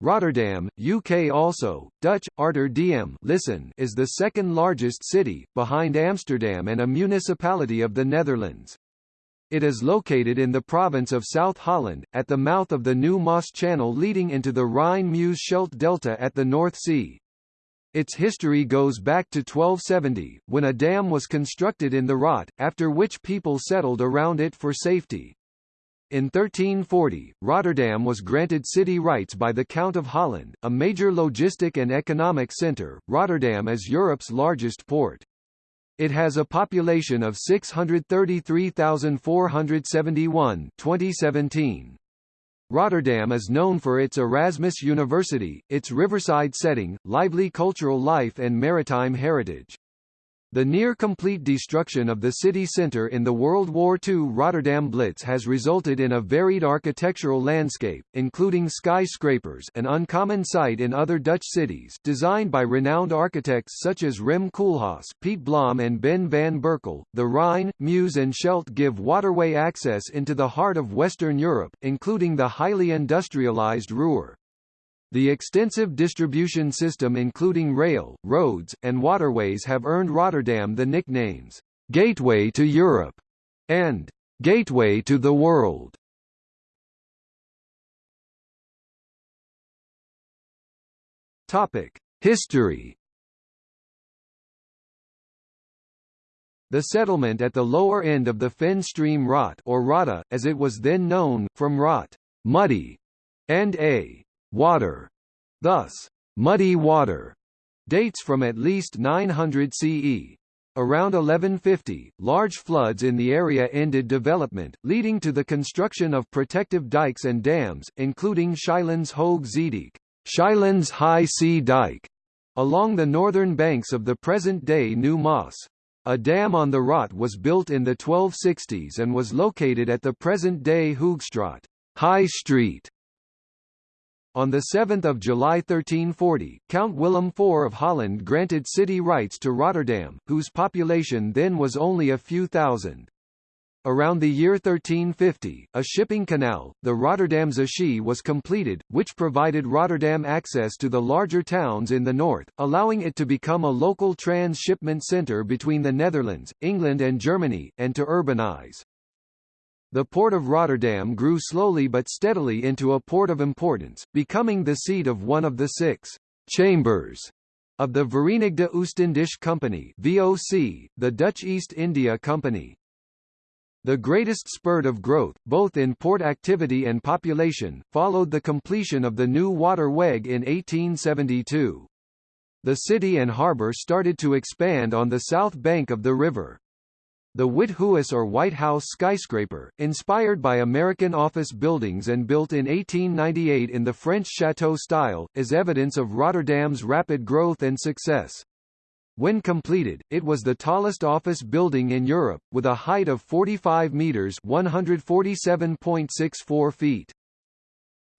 Rotterdam, UK also, Dutch, Arter listen is the second largest city, behind Amsterdam and a municipality of the Netherlands. It is located in the province of South Holland, at the mouth of the New Maas Channel leading into the Rhine-Meuse-Scheldt Delta at the North Sea. Its history goes back to 1270, when a dam was constructed in the Rot, after which people settled around it for safety. In 1340, Rotterdam was granted city rights by the Count of Holland, a major logistic and economic centre. Rotterdam is Europe's largest port. It has a population of 633,471 2017. Rotterdam is known for its Erasmus University, its riverside setting, lively cultural life and maritime heritage. The near-complete destruction of the city centre in the World War II Rotterdam Blitz has resulted in a varied architectural landscape, including skyscrapers an uncommon sight in other Dutch cities designed by renowned architects such as Rem Koolhaas, Piet Blom and Ben van Berkel. The Rhine, Meuse and Scheldt give waterway access into the heart of Western Europe, including the highly industrialized Ruhr. The extensive distribution system including rail, roads, and waterways have earned Rotterdam the nicknames, "'Gateway to Europe' and "'Gateway to the World'. History The settlement at the lower end of the Fen stream Rot or Rata, as it was then known, from Rot, muddy, and a water, thus, muddy water, dates from at least 900 CE. Around 1150, large floods in the area ended development, leading to the construction of protective dikes and dams, including Schielands Hoog Zeedijk, Schielands High Sea Dike, along the northern banks of the present-day New Maas. A dam on the Rot was built in the 1260s and was located at the present-day Hoogstraat, High Street, on 7 July 1340, Count Willem IV of Holland granted city rights to Rotterdam, whose population then was only a few thousand. Around the year 1350, a shipping canal, the Rotterdamse Schie was completed, which provided Rotterdam access to the larger towns in the north, allowing it to become a local trans-shipment centre between the Netherlands, England and Germany, and to urbanize. The port of Rotterdam grew slowly but steadily into a port of importance, becoming the seat of one of the six chambers of the Verenigde Oostindische Company VOC, the Dutch East India Company. The greatest spurt of growth, both in port activity and population, followed the completion of the Nieuwe Waterweg in 1872. The city and harbour started to expand on the south bank of the river. The Witte Huis or White House skyscraper, inspired by American office buildings and built in 1898 in the French chateau style, is evidence of Rotterdam's rapid growth and success. When completed, it was the tallest office building in Europe, with a height of 45 metres 147.64 feet.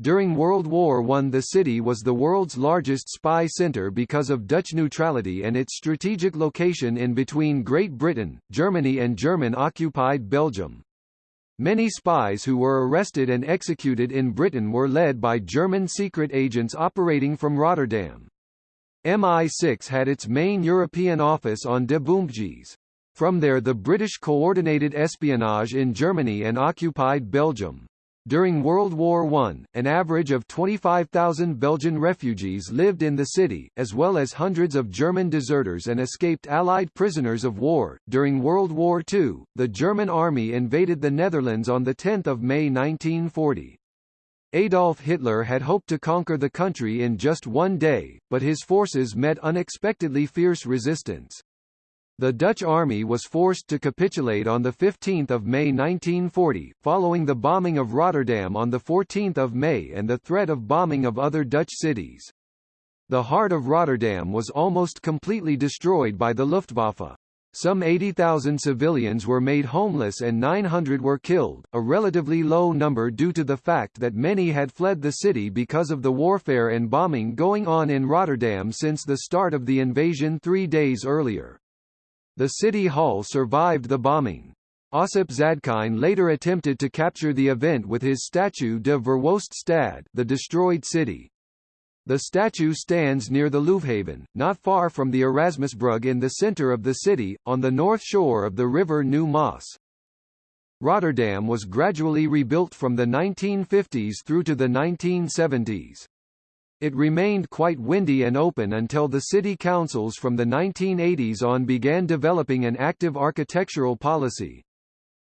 During World War I the city was the world's largest spy center because of Dutch neutrality and its strategic location in between Great Britain, Germany and German-occupied Belgium. Many spies who were arrested and executed in Britain were led by German secret agents operating from Rotterdam. MI6 had its main European office on De Boompjes. From there the British coordinated espionage in Germany and occupied Belgium. During World War I, an average of 25,000 Belgian refugees lived in the city, as well as hundreds of German deserters and escaped Allied prisoners of war. During World War II, the German army invaded the Netherlands on 10 May 1940. Adolf Hitler had hoped to conquer the country in just one day, but his forces met unexpectedly fierce resistance. The Dutch army was forced to capitulate on 15 May 1940, following the bombing of Rotterdam on 14 May and the threat of bombing of other Dutch cities. The heart of Rotterdam was almost completely destroyed by the Luftwaffe. Some 80,000 civilians were made homeless and 900 were killed, a relatively low number due to the fact that many had fled the city because of the warfare and bombing going on in Rotterdam since the start of the invasion three days earlier. The city hall survived the bombing. Ossip Zadkine later attempted to capture the event with his statue de Verwoest Stad the destroyed city. The statue stands near the Leuvehaven, not far from the Erasmusbrug in the centre of the city, on the north shore of the river Nieuw Maas. Rotterdam was gradually rebuilt from the 1950s through to the 1970s. It remained quite windy and open until the city councils from the 1980s on began developing an active architectural policy.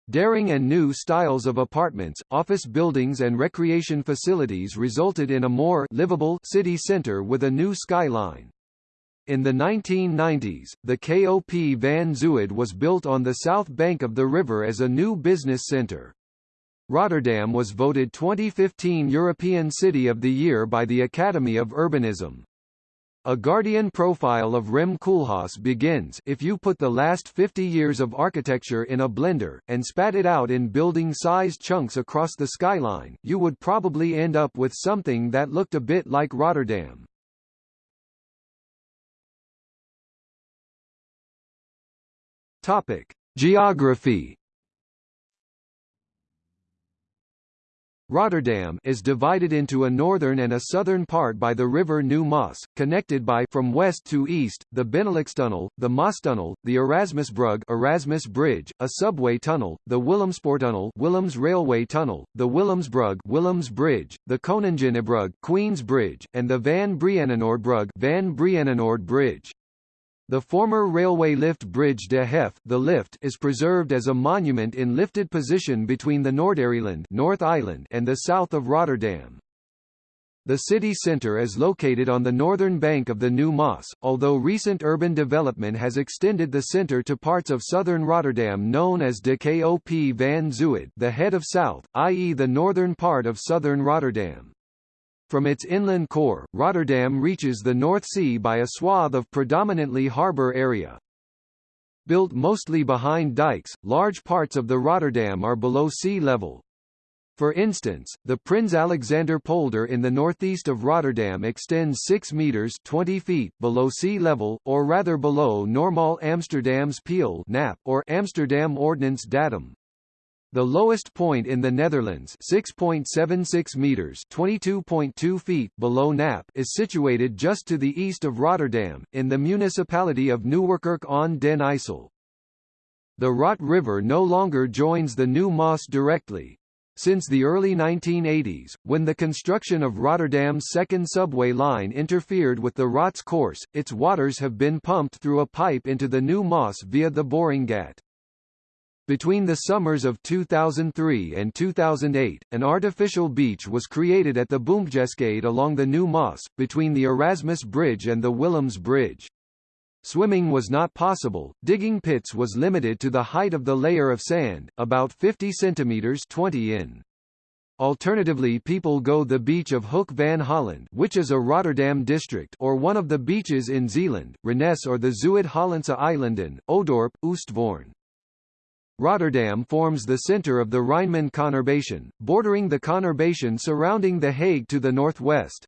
Daring and new styles of apartments, office buildings and recreation facilities resulted in a more livable city center with a new skyline. In the 1990s, the KOP Van Zuid was built on the south bank of the river as a new business center. Rotterdam was voted 2015 European City of the Year by the Academy of Urbanism. A Guardian profile of Rem Koolhaas begins if you put the last 50 years of architecture in a blender, and spat it out in building-sized chunks across the skyline, you would probably end up with something that looked a bit like Rotterdam. Topic: Geography. Rotterdam is divided into a northern and a southern part by the river Nieuw Maas, connected by from west to east, the Benelux-tunnel, the Maastunnel, the Erasmusbrug Erasmus Bridge, a subway tunnel, the Willemspoortunnel Willems Railway Tunnel, the Willemsbrug Willems Bridge, the Koninginnebrug Queen's Bridge, and the Van Brienenoordbrug Van Brienenoord Bridge. The former railway lift bridge de Hef the lift is preserved as a monument in lifted position between the Noordereiland North Island and the south of Rotterdam. The city centre is located on the northern bank of the Nieuw Maas, although recent urban development has extended the centre to parts of southern Rotterdam known as de Kop van Zuid the head of south, i.e. the northern part of southern Rotterdam. From its inland core, Rotterdam reaches the North Sea by a swath of predominantly harbour area. Built mostly behind dikes, large parts of the Rotterdam are below sea level. For instance, the Prins Alexander polder in the northeast of Rotterdam extends 6 meters 20 feet below sea level, or rather below normal Amsterdam's Peel or Amsterdam Ordnance Datum. The lowest point in the Netherlands 6.76 meters 22.2 feet below NAP is situated just to the east of Rotterdam, in the municipality of Nieuwerkerk aan den IJssel. The Rot River no longer joins the Nieuw Maas directly. Since the early 1980s, when the construction of Rotterdam's second subway line interfered with the Rot's course, its waters have been pumped through a pipe into the Nieuw Maas via the Boringgat. Between the summers of 2003 and 2008, an artificial beach was created at the Boompjeskade along the Nieuw Maas, between the Erasmus Bridge and the Willems Bridge. Swimming was not possible, digging pits was limited to the height of the layer of sand, about 50 centimeters 20 in. Alternatively people go the beach of Hoek van Holland which is a Rotterdam district or one of the beaches in Zeeland, Renesse or the Zuid-Hollandse Eilanden, Ouddorp, Oostvoorn. Rotterdam forms the center of the Rijnmond conurbation, bordering the conurbation surrounding The Hague to the northwest.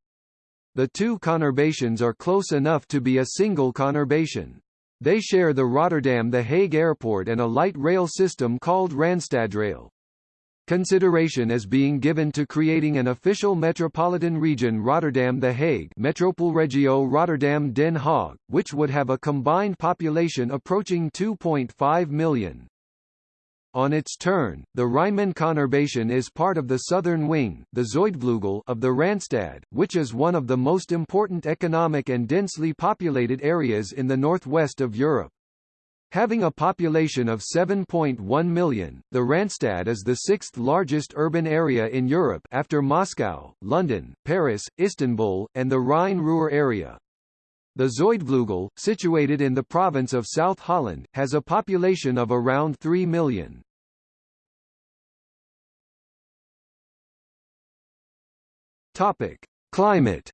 The two conurbations are close enough to be a single conurbation. They share the Rotterdam-The Hague airport and a light rail system called Randstadrail. Consideration is being given to creating an official metropolitan region Rotterdam-The Hague Metropoolregio Rotterdam-Den Haag, which would have a combined population approaching 2.5 million. On its turn, the Rijnmond conurbation is part of the southern wing the Zuidvleugel of the Randstad, which is one of the most important economic and densely populated areas in the northwest of Europe. Having a population of 7.1 million, the Randstad is the sixth largest urban area in Europe after Moscow, London, Paris, Istanbul, and the Rhine-Ruhr area. The Zuidvleugel, situated in the province of South Holland, has a population of around 3 million. Topic: Climate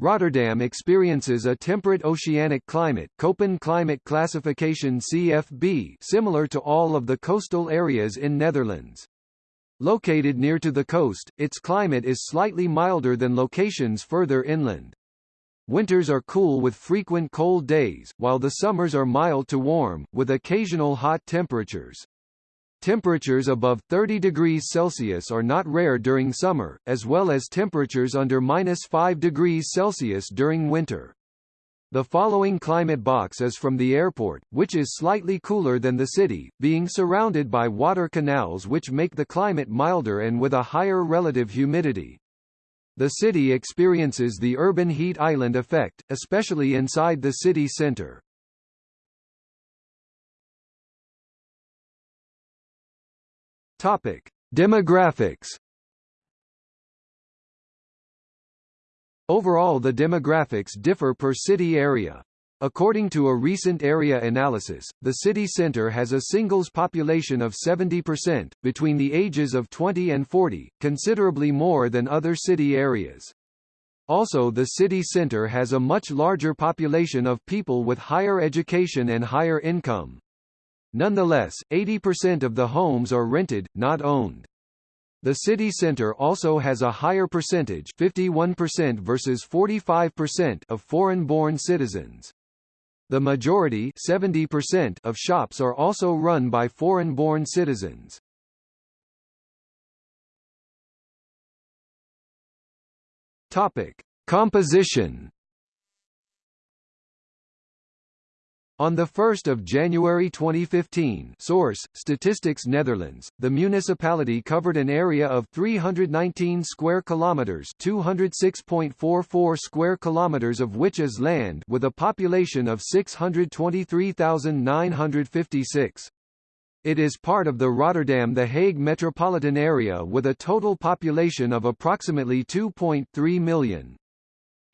Rotterdam experiences a temperate oceanic climate Köppen climate classification CFB similar to all of the coastal areas in Netherlands. Located near to the coast, its climate is slightly milder than locations further inland. Winters are cool with frequent cold days, while the summers are mild to warm, with occasional hot temperatures. Temperatures above 30 degrees Celsius are not rare during summer, as well as temperatures under minus 5 degrees Celsius during winter. The following climate box is from the airport, which is slightly cooler than the city, being surrounded by water canals which make the climate milder and with a higher relative humidity. The city experiences the urban heat island effect, especially inside the city center. Topic: Demographics Overall the demographics differ per city area. According to a recent area analysis, the city center has a singles population of 70%, between the ages of 20 and 40, considerably more than other city areas. Also the city center has a much larger population of people with higher education and higher income. Nonetheless, 80% of the homes are rented, not owned. The city center also has a higher percentage 51% versus 45% of foreign-born citizens. The majority 70% of shops are also run by foreign-born citizens. Topic: Composition On 1 January 2015 source, Statistics Netherlands, the municipality covered an area of 319 square kilometers 206.44 square kilometers of which is land with a population of 623,956. It is part of the Rotterdam-The Hague metropolitan area with a total population of approximately 2.3 million.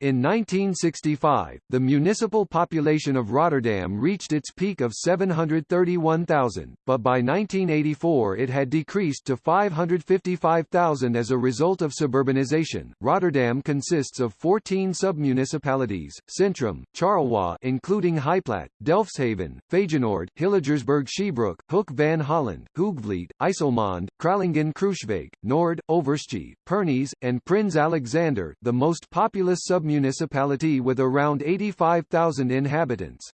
In 1965, the municipal population of Rotterdam reached its peak of 731,000, but by 1984 it had decreased to 555,000 as a result of suburbanization. Rotterdam consists of 14 submunicipalities: Centrum, Charlois, including Heijplaat, Delfshaven, Feyenoord, Hillegersberg Schiebroek, Hoek van Holland, Hoogvliet, IJsselmonde, Kralingen Crooswijk, Noord, Overschie, Pernis, and Prins Alexander, the most populous sub municipality with around 85,000 inhabitants.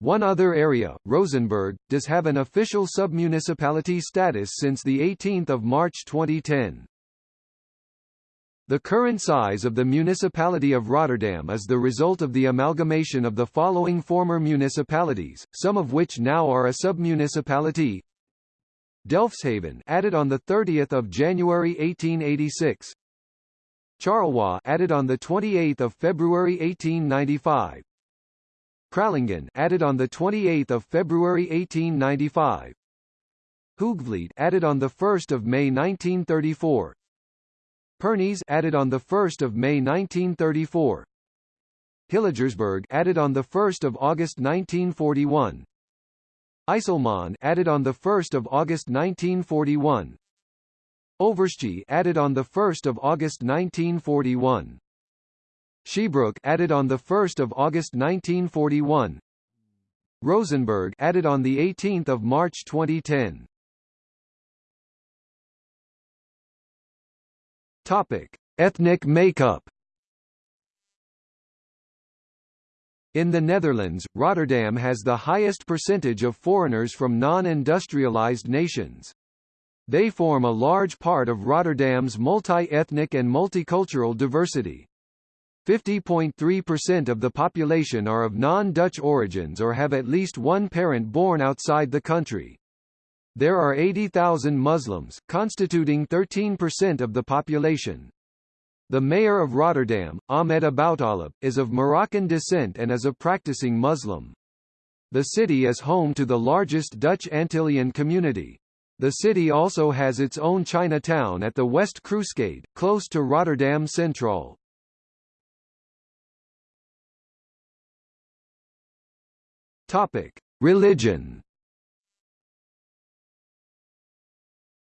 One other area, Rozenburg, does have an official submunicipality status since 18 March 2010. The current size of the municipality of Rotterdam is the result of the amalgamation of the following former municipalities, some of which now are a submunicipality. Delfshaven added on the 30th of January 1886. Charlois added on the 28th of February 1895. Kralingen added on the 28th of February 1895. Hoogvliet added on the 1st of May 1934. Pernis added on the 1st of May 1934. Hillegersberg added on the 1st of August 1941. IJsselmonde added on the 1st of August 1941. Overschie added on the 1st of August 1941. Schiebroek added on the 1st of August 1941. Rozenburg added on the 18th of March 2010. Topic: Ethnic makeup. In the Netherlands, Rotterdam has the highest percentage of foreigners from non-industrialized nations. They form a large part of Rotterdam's multi-ethnic and multicultural diversity. 50.3% of the population are of non-Dutch origins or have at least one parent born outside the country. There are 80,000 Muslims, constituting 13% of the population. The mayor of Rotterdam, Ahmed Aboutaleb, is of Moroccan descent and is a practicing Muslim. The city is home to the largest Dutch Antillean community. The city also has its own Chinatown at the West Kruiskade, close to Rotterdam Central. Topic: Religion.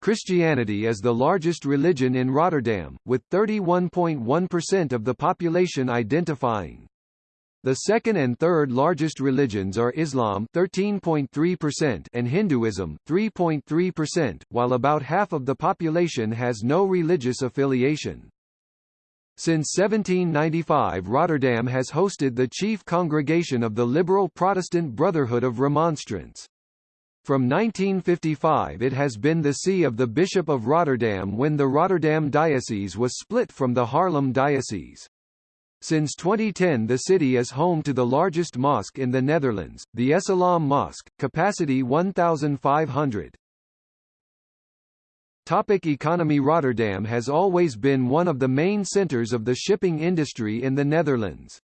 Christianity is the largest religion in Rotterdam, with 31.1% of the population identifying the second and third largest religions are Islam 13.3% and Hinduism 3.3%, while about half of the population has no religious affiliation. Since 1795 Rotterdam has hosted the chief congregation of the liberal Protestant Brotherhood of Remonstrance. From 1955 it has been the see of the Bishop of Rotterdam when the Rotterdam Diocese was split from the Haarlem Diocese. Since 2010 the city is home to the largest mosque in the Netherlands, the Essalam Mosque, capacity 1,500. Topic economy Rotterdam has always been one of the main centers of the shipping industry in the Netherlands.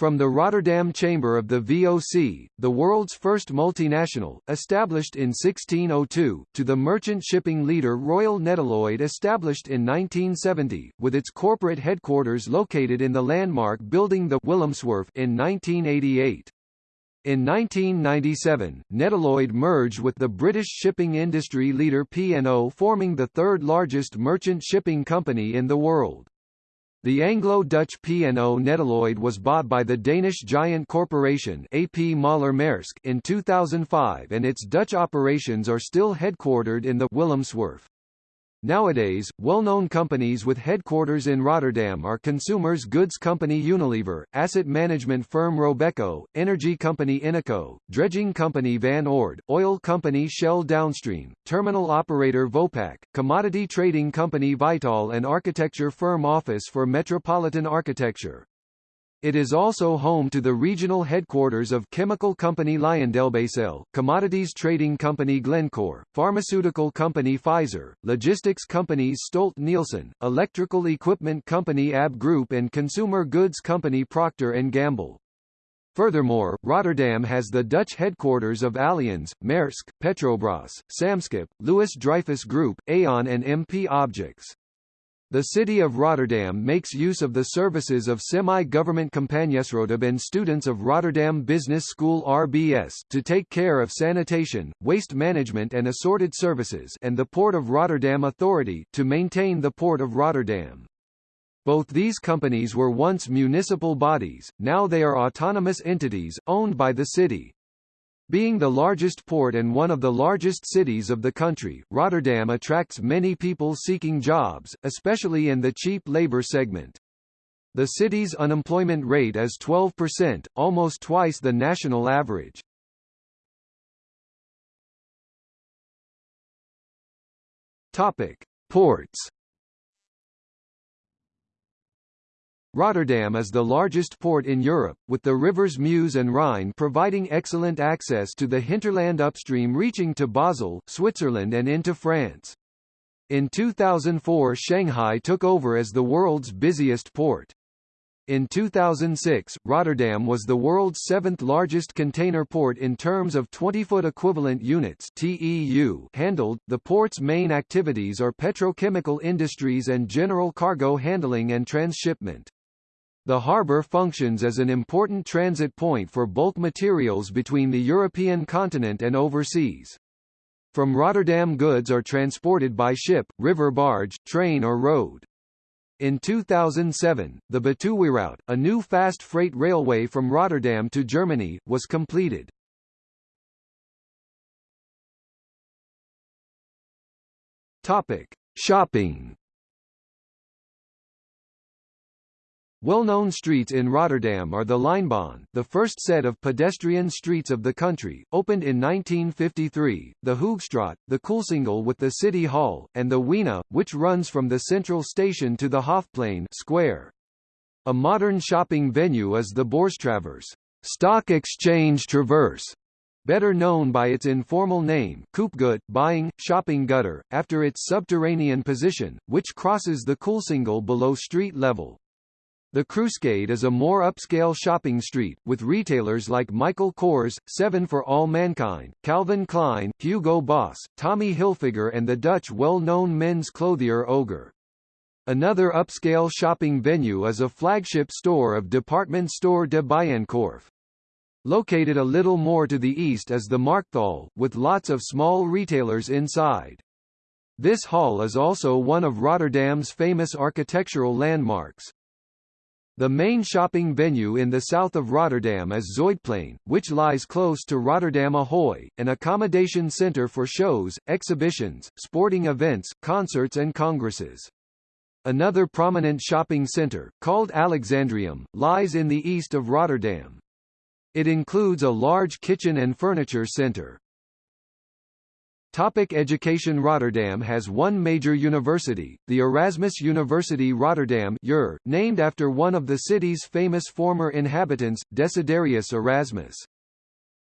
From the Rotterdam Chamber of the VOC, the world's first multinational, established in 1602, to the merchant shipping leader Royal Nedlloyd established in 1970, with its corporate headquarters located in the landmark building the Willemswerf in 1988. In 1997, Nedlloyd merged with the British shipping industry leader P&O forming the third largest merchant shipping company in the world. The Anglo-Dutch P&O Nedlloyd was bought by the Danish giant corporation AP Møller Maersk in 2005 and its Dutch operations are still headquartered in the Willemswerf. Nowadays, well-known companies with headquarters in Rotterdam are consumers goods company Unilever, asset management firm Robeco, energy company Eneco, dredging company Van Oord, oil company Shell Downstream, terminal operator Vopak, commodity trading company Vitol and architecture firm Office for Metropolitan Architecture. It is also home to the regional headquarters of chemical company LyondellBasell, commodities trading company Glencore, pharmaceutical company Pfizer, logistics companies Stolt-Nielsen, electrical equipment company AB Group and consumer goods company Procter & Gamble. Furthermore, Rotterdam has the Dutch headquarters of Allianz, Maersk, Petrobras, Samskip, Louis Dreyfus Group, Aon and MP Objects. The city of Rotterdam makes use of the services of semi-government Compagniesroodschap and students of Rotterdam Business School RBS to take care of sanitation, waste management and assorted services and the Port of Rotterdam Authority to maintain the Port of Rotterdam. Both these companies were once municipal bodies, now they are autonomous entities, owned by the city. Being the largest port and one of the largest cities of the country, Rotterdam attracts many people seeking jobs, especially in the cheap labor segment. The city's unemployment rate is 12%, almost twice the national average. Topic: Ports Rotterdam is the largest port in Europe, with the rivers Meuse and Rhine providing excellent access to the hinterland upstream reaching to Basel, Switzerland and into France. In 2004 Shanghai took over as the world's busiest port. In 2006, Rotterdam was the world's seventh largest container port in terms of 20-foot equivalent units (TEU) handled. The port's main activities are petrochemical industries and general cargo handling and transshipment. The harbour functions as an important transit point for bulk materials between the European continent and overseas. From Rotterdam goods are transported by ship, river barge, train or road. In 2007, the Betuweroute, a new fast freight railway from Rotterdam to Germany, was completed. Topic: Shopping Well-known streets in Rotterdam are the Lijnbaan, the first set of pedestrian streets of the country, opened in 1953, the Hoogstraat, the Koolsingel with the City Hall, and the Weena, which runs from the central station to the Hofplein square. A modern shopping venue is the Beurstraverse Stock Exchange Traverse, better known by its informal name Koopgoot, buying, shopping gutter, after its subterranean position, which crosses the Koolsingel below street level. The Kruiskade is a more upscale shopping street, with retailers like Michael Kors, Seven for All Mankind, Calvin Klein, Hugo Boss, Tommy Hilfiger and the Dutch well-known men's clothier Oger. Another upscale shopping venue is a flagship store of department store de Bijenkorf. Located a little more to the east is the Markthal, with lots of small retailers inside. This hall is also one of Rotterdam's famous architectural landmarks. The main shopping venue in the south of Rotterdam is Zuidplein, which lies close to Rotterdam Ahoy, an accommodation center for shows, exhibitions, sporting events, concerts and congresses. Another prominent shopping center, called Alexandrium, lies in the east of Rotterdam. It includes a large kitchen and furniture center. Topic education Rotterdam has one major university, the Erasmus University Rotterdam UR, named after one of the city's famous former inhabitants, Desiderius Erasmus.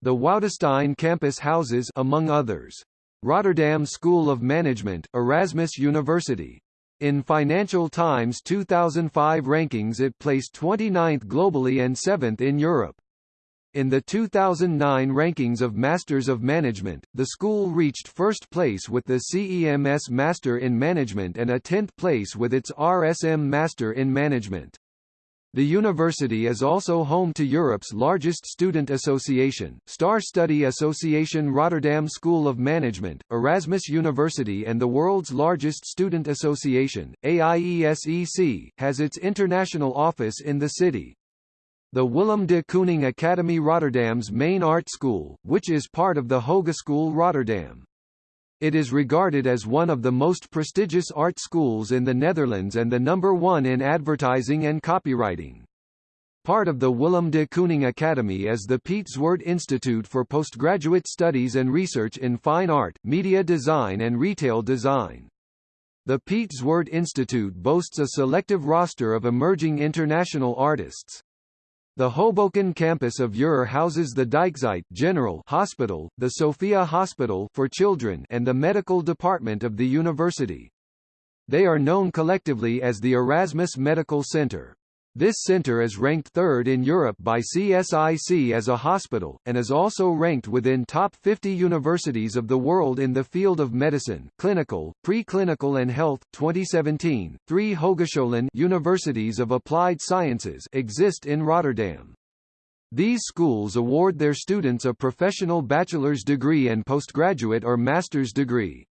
The Woudenstein campus houses among others, Rotterdam School of Management, Erasmus University. In Financial Times 2005 rankings it placed 29th globally and 7th in Europe. In the 2009 rankings of Masters of Management, the school reached first place with the CEMS Master in Management and a 10th place with its RSM Master in Management. The university is also home to Europe's largest student association, Star Study Association Rotterdam School of Management, Erasmus University and the world's largest student association, AIESEC, has its international office in the city. The Willem de Kooning Academy Rotterdam's main art school, which is part of the Hogeschool Rotterdam. It is regarded as one of the most prestigious art schools in the Netherlands and the number one in advertising and copywriting. Part of the Willem de Kooning Academy is the Piet Zwart Institute for Postgraduate Studies and Research in Fine Art, Media Design and Retail Design. The Piet Zwart Institute boasts a selective roster of emerging international artists. The Hoboken campus of UR houses the Dijkzigt General Hospital, the Sophia Hospital for Children and the medical department of the university. They are known collectively as the Erasmus Medical Center. This center is ranked third in Europe by CSIC as a hospital, and is also ranked within top 50 universities of the world in the field of medicine, clinical, preclinical and health. 2017, three Hogescholen Universities of Applied Sciences exist in Rotterdam. These schools award their students a professional bachelor's degree and postgraduate or master's degree.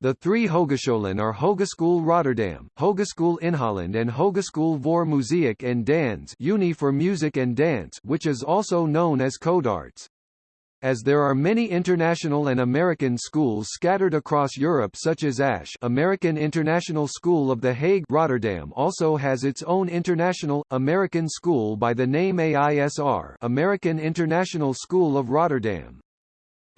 The three Hogescholen are Hogeschool Rotterdam, Hogeschool Inholland and Hogeschool voor Muziek en Dans Uni for Music and Dance which is also known as Codarts. As there are many international and American schools scattered across Europe such as ASH American International School of The Hague Rotterdam also has its own international, American school by the name AISR American International School of Rotterdam.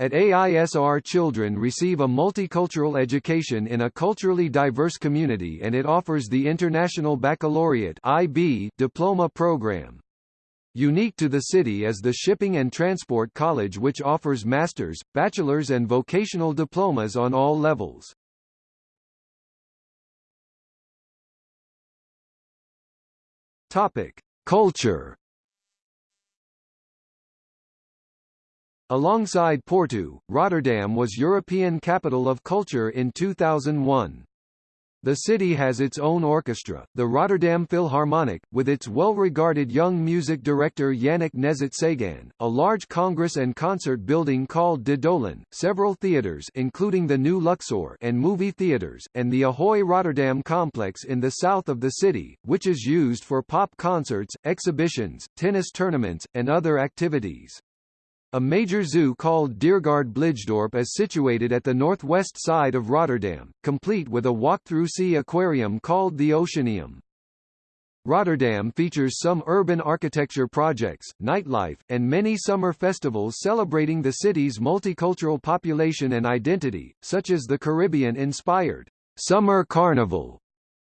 At AISR children receive a multicultural education in a culturally diverse community and it offers the International Baccalaureate IB diploma program. Unique to the city is the Shipping and Transport College which offers master's, bachelor's and vocational diplomas on all levels. Topic: Culture Alongside Porto, Rotterdam was European Capital of Culture in 2001. The city has its own orchestra, the Rotterdam Philharmonic, with its well-regarded young music director Yannick Nézet-Séguin, a large congress and concert building called De Doelen, several theaters including the new Luxor and movie theaters, and the Ahoy Rotterdam complex in the south of the city, which is used for pop concerts, exhibitions, tennis tournaments, and other activities. A major zoo called Diergaarde Blijdorp is situated at the northwest side of Rotterdam, complete with a walk-through sea aquarium called the Oceanium. Rotterdam features some urban architecture projects, nightlife, and many summer festivals celebrating the city's multicultural population and identity, such as the Caribbean-inspired Summer Carnival,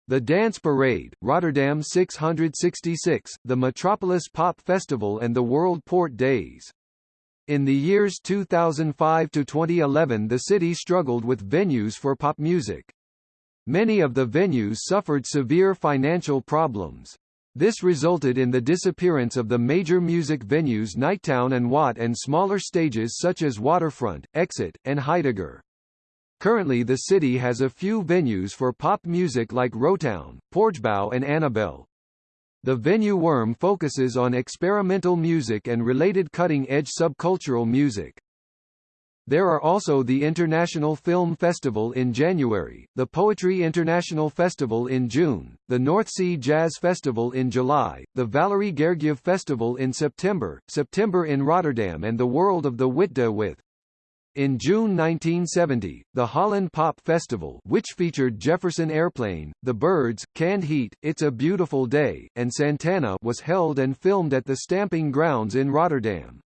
the Dance Parade, Rotterdam 666, the Metropolis Pop Festival and the World Port Days. In the years 2005 to 2011 the city struggled with venues for pop music. Many of the venues suffered severe financial problems. This resulted in the disappearance of the major music venues Nighttown and Watt and smaller stages such as Waterfront, Exit, and Heidegger. Currently the city has a few venues for pop music like Rotown, Poortgebouw and Annabel. The venue Worm focuses on experimental music and related cutting-edge subcultural music. There are also the International Film Festival in January, the Poetry International Festival in June, the North Sea Jazz Festival in July, the Valery Gergiev Festival in September, September in Rotterdam and the World of the Witte with in June 1970, the Holland Pop Festival which featured Jefferson Airplane, The Byrds, Canned Heat, It's a Beautiful Day, and Santana was held and filmed at the Stamping Grounds in Rotterdam.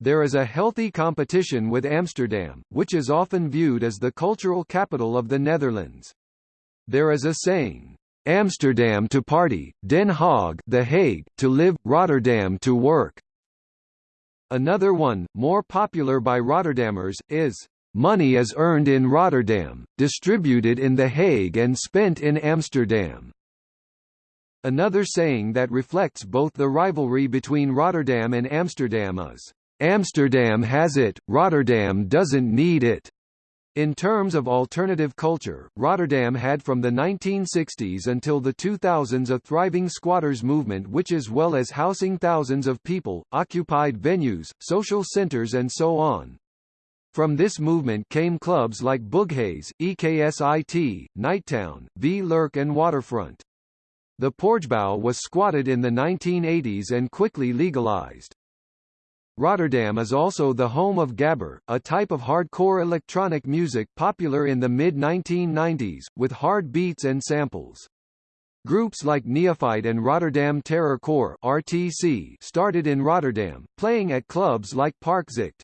There is a healthy competition with Amsterdam, which is often viewed as the cultural capital of the Netherlands. There is a saying, Amsterdam to party, Den Haag The Hague, to live, Rotterdam to work. Another one, more popular by Rotterdammers, is, Money is earned in Rotterdam, distributed in The Hague and spent in Amsterdam. Another saying that reflects both the rivalry between Rotterdam and Amsterdam is, Amsterdam has it, Rotterdam doesn't need it. In terms of alternative culture, Rotterdam had from the 1960s until the 2000s a thriving squatters movement which as well as housing thousands of people, occupied venues, social centers and so on. From this movement came clubs like Booghaze, EKSIT, Nighttown, V Lurk and Waterfront. The Poortgebouw was squatted in the 1980s and quickly legalized. Rotterdam is also the home of gabber, a type of hardcore electronic music popular in the mid-1990s, with hard beats and samples. Groups like Neophyte and Rotterdam Terror Corps RTC started in Rotterdam, playing at clubs like Parkzicht.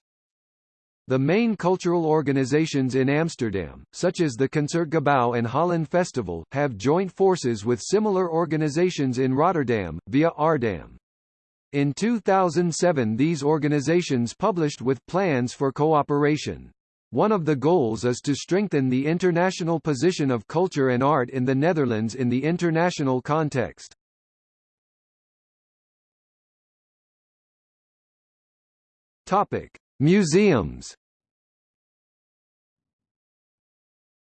The main cultural organizations in Amsterdam, such as the Concertgebouw and Holland Festival, have joint forces with similar organizations in Rotterdam, via Aardam. In 2007 these organizations published with plans for cooperation. One of the goals is to strengthen the international position of culture and art in the Netherlands in the international context. Topic: Museums.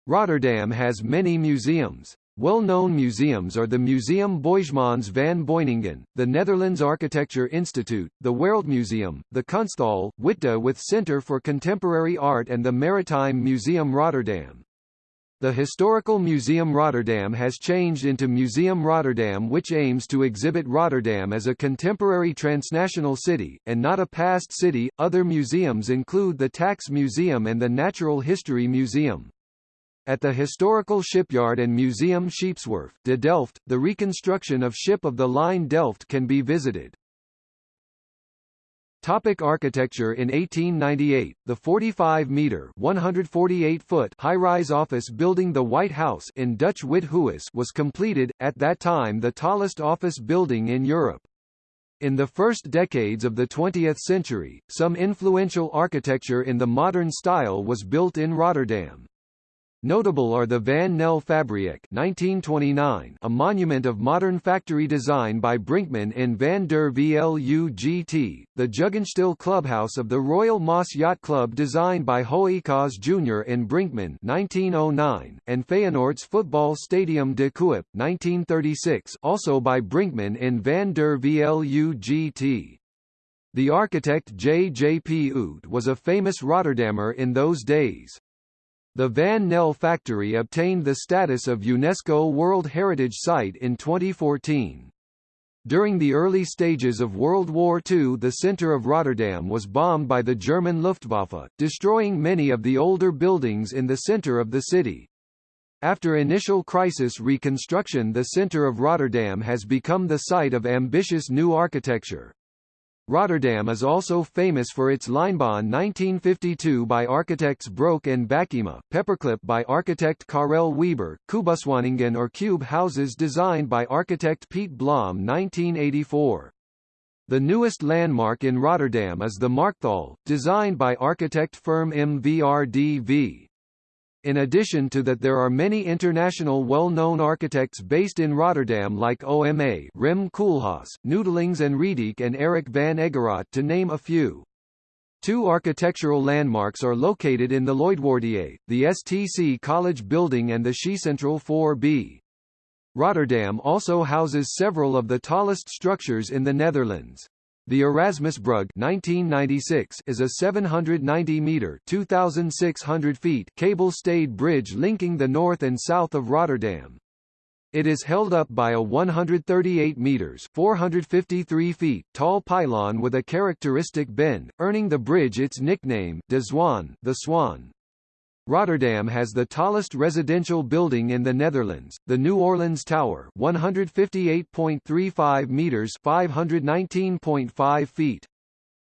Rotterdam has many museums. Well-known museums are the Museum Boijmans van Beuningen, the Netherlands Architecture Institute, the Wereldmuseum, the Kunsthal, Witte with Center for Contemporary Art and the Maritime Museum Rotterdam. The Historical Museum Rotterdam has changed into Museum Rotterdam which aims to exhibit Rotterdam as a contemporary transnational city, and not a past city. Other museums include the Tax Museum and the Natural History Museum. At the historical shipyard and museum Scheepswerf de Delft, the reconstruction of ship of the line Delft can be visited. Topic architecture In 1898, the 45-metre (148-foot) high-rise office building the White House in Dutch Wit was completed, at that time the tallest office building in Europe. In the first decades of the 20th century, some influential architecture in the modern style was built in Rotterdam. Notable are the Van Nel Fabriek 1929, a monument of modern factory design by Brinkman in Van der Vlugt, the Jugendstil Clubhouse of the Royal Maas Yacht Club designed by Hooijkaas Jr. in Brinkman 1909, and Feyenoord's football stadium De Kuip 1936 also by Brinkman in Van der Vlugt. The architect J. J. P. Oud was a famous Rotterdammer in those days. The Van Nel factory obtained the status of UNESCO World Heritage Site in 2014. During the early stages of World War II the centre of Rotterdam was bombed by the German Luftwaffe, destroying many of the older buildings in the centre of the city. After initial crisis reconstruction the centre of Rotterdam has become the site of ambitious new architecture. Rotterdam is also famous for its Lijnbaan 1952 by architects Broek and Bakema, Paperclip by architect Carel Weeber, Kubuswoningen or cube houses designed by architect Piet Blom 1984. The newest landmark in Rotterdam is the Markthal, designed by architect firm MVRDV. In addition to that there are many international well-known architects based in Rotterdam like OMA Rem Koolhaas, Neutelings and Riedijk and Eric van Egeraat to name a few. Two architectural landmarks are located in the Lloydkwartier, the STC College Building and the Schiecentraal 4B. Rotterdam also houses several of the tallest structures in the Netherlands. The Erasmusbrug 1996 is a 790-metre 2,600 feet cable-stayed bridge linking the north and south of Rotterdam. It is held up by a 138 meters 453 feet tall pylon with a characteristic bend, earning the bridge its nickname, De Zwaan, the Swan. Rotterdam has the tallest residential building in the Netherlands, the New Orleans Tower 158.35 meters 519.5 feet.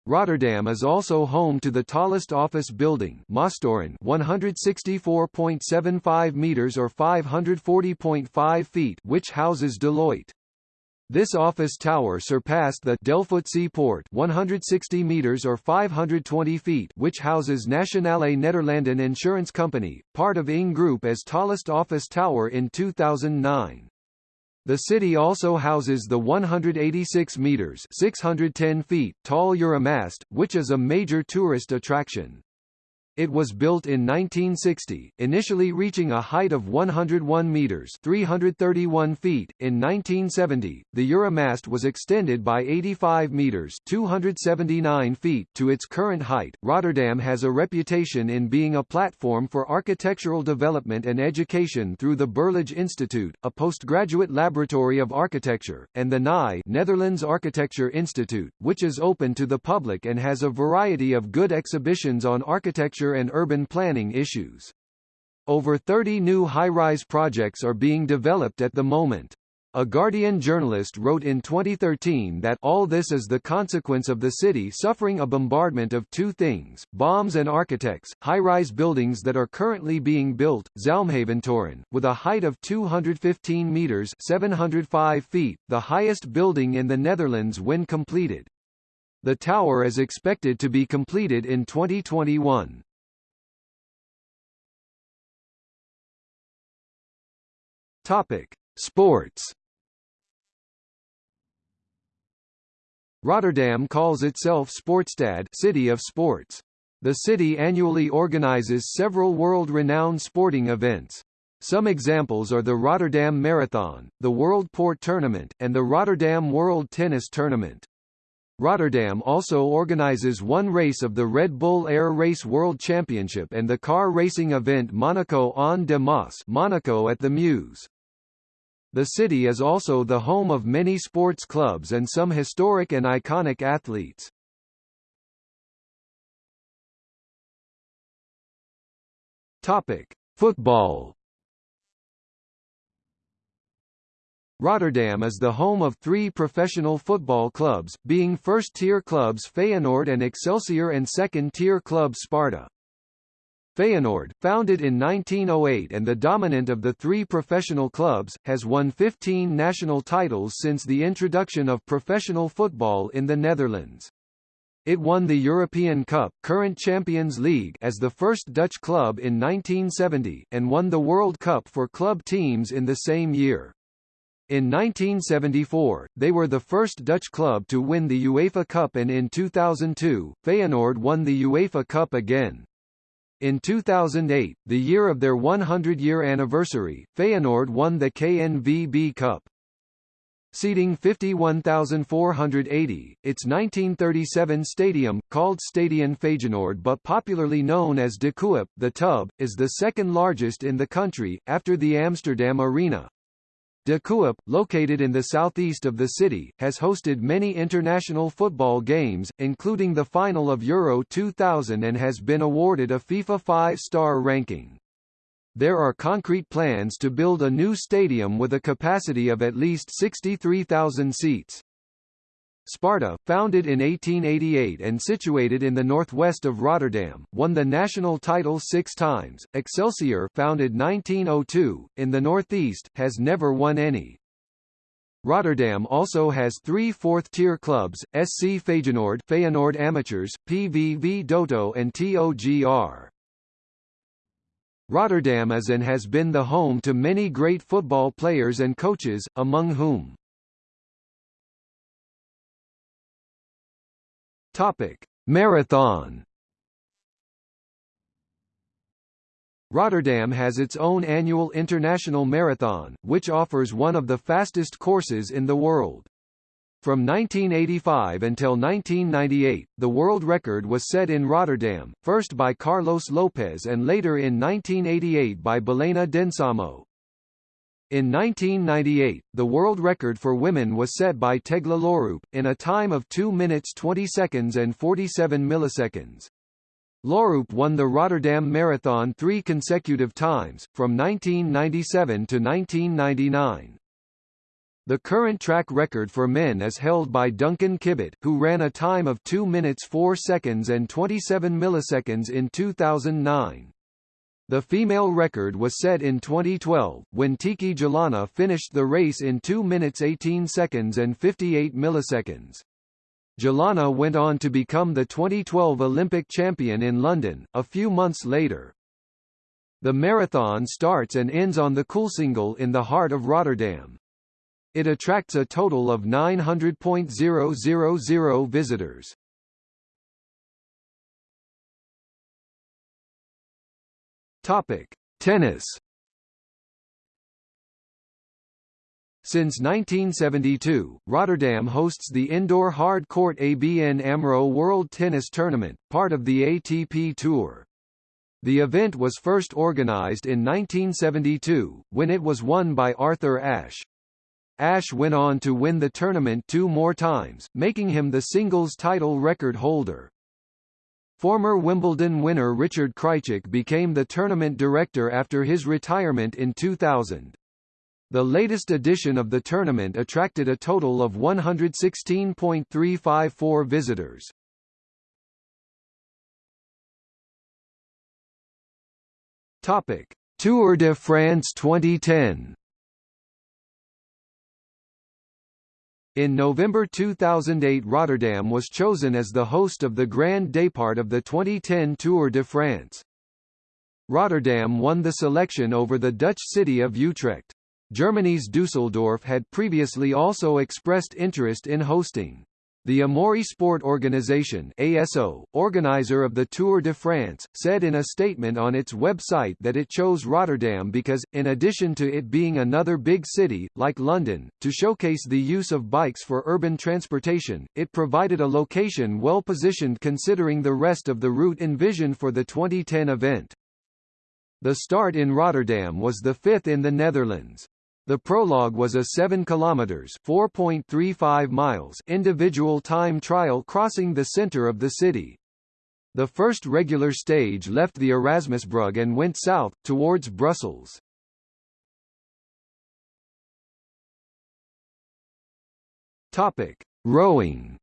Rotterdam is also home to the tallest office building Maastoren 164.75 meters or 540.5 feet which houses Deloitte. This office tower surpassed the Delftse Poort 160 meters or 520 feet which houses Nationale Nederlanden Insurance Company, part of ING Group as tallest office tower in 2009. The city also houses the 186 meters 610 feet tall Euromast, which is a major tourist attraction. It was built in 1960, initially reaching a height of 101 meters (331 feet). In 1970, the Euromast was extended by 85 meters (279 feet) to its current height. Rotterdam has a reputation in being a platform for architectural development and education through the Berlage Institute, a postgraduate laboratory of architecture, and the NI Netherlands Architecture Institute, which is open to the public and has a variety of good exhibitions on architecture and urban planning issues. Over 30 new high-rise projects are being developed at the moment. A Guardian journalist wrote in 2013 that all this is the consequence of the city suffering a bombardment of two things, bombs and architects, high-rise buildings that are currently being built, Zalmhaventoren, with a height of 215 meters 705 feet, the highest building in the Netherlands when completed. The tower is expected to be completed in 2021. Topic: Sports. Rotterdam calls itself Sportstad, City of Sports. The city annually organizes several world-renowned sporting events. Some examples are the Rotterdam Marathon, the World Port Tournament, and the Rotterdam World Tennis Tournament. Rotterdam also organizes one race of the Red Bull Air Race World Championship and the car racing event Monaco aan de Maas Monaco at the Meuse. The city is also the home of many sports clubs and some historic and iconic athletes. Topic: Football. Rotterdam is the home of three professional football clubs, being first-tier clubs Feyenoord and Excelsior and second-tier club Sparta. Feyenoord, founded in 1908 and the dominant of the three professional clubs, has won 15 national titles since the introduction of professional football in the Netherlands. It won the European Cup current Champions League as the first Dutch club in 1970, and won the World Cup for club teams in the same year. In 1974, they were the first Dutch club to win the UEFA Cup and in 2002, Feyenoord won the UEFA Cup again. In 2008, the year of their 100-year anniversary, Feyenoord won the KNVB Cup. Seating 51,480, its 1937 stadium, called Stadion Feyenoord but popularly known as De Kuip, the Tub, is the second largest in the country, after the Amsterdam Arena. De located in the southeast of the city, has hosted many international football games, including the final of Euro 2000 and has been awarded a FIFA 5-star ranking. There are concrete plans to build a new stadium with a capacity of at least 63,000 seats. Sparta, founded in 1888 and situated in the northwest of Rotterdam, won the national title six times. Excelsior, founded 1902, in the northeast, has never won any. Rotterdam also has three fourth-tier clubs, SC Feyenoord, Feyenoord Amateurs, PVV DOTO and TOGR. Rotterdam is and has been the home to many great football players and coaches, among whom Topic: Marathon. Rotterdam has its own annual international marathon, which offers one of the fastest courses in the world. From 1985 until 1998, the world record was set in Rotterdam, first by Carlos Lopes and later in 1988 by Belayneh Dinsamo. In 1998, the world record for women was set by Tegla Loroupe, in a time of 2 minutes 20 seconds and 47 milliseconds. Loroupe won the Rotterdam Marathon three consecutive times, from 1997 to 1999. The current track record for men is held by Duncan Kibet, who ran a time of 2 minutes 4 seconds and 27 milliseconds in 2009. The female record was set in 2012, when Tiki Gelana finished the race in 2 minutes 18 seconds and 58 milliseconds. Gelana went on to become the 2012 Olympic champion in London, a few months later. The marathon starts and ends on the Koolsingel in the heart of Rotterdam. It attracts a total of 900.000 visitors. Topic: Tennis. Since 1972, Rotterdam hosts the indoor hard court ABN AMRO World Tennis Tournament, part of the ATP Tour. The event was first organized in 1972, when it was won by Arthur Ashe. Ashe went on to win the tournament two more times, making him the singles title record holder. Former Wimbledon winner Richard Krajicek became the tournament director after his retirement in 2000. The latest edition of the tournament attracted a total of 116.354 visitors. Topic: Tour de France 2010 In November 2008 Rotterdam was chosen as the host of the Grand Départ of the 2010 Tour de France. Rotterdam won the selection over the Dutch city of Utrecht. Germany's Düsseldorf had previously also expressed interest in hosting. The Amaury Sport Organization ASO, organizer of the Tour de France, said in a statement on its website that it chose Rotterdam because, in addition to it being another big city, like London, to showcase the use of bikes for urban transportation, it provided a location well positioned considering the rest of the route envisioned for the 2010 event. The start in Rotterdam was the fifth in the Netherlands. The prologue was a 7 kilometers (4.35 miles) individual time trial crossing the center of the city. The first regular stage left the Erasmusbrug and went south towards Brussels. Topic: Rowing.